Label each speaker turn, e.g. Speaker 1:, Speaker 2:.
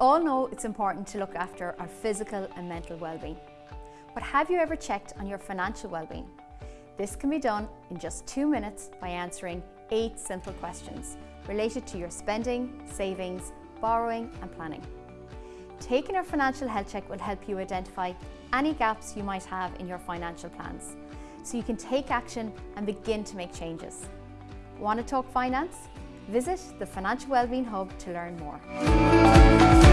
Speaker 1: all know it's important to look after our physical and mental well-being. But have you ever checked on your financial well-being? This can be done in just two minutes by answering eight simple questions related to your spending, savings, borrowing and planning. Taking a financial health check will help you identify any gaps you might have in your financial plans so you can take action and begin to make changes. Want to talk finance? Visit the Financial Wellbeing Hub to learn more.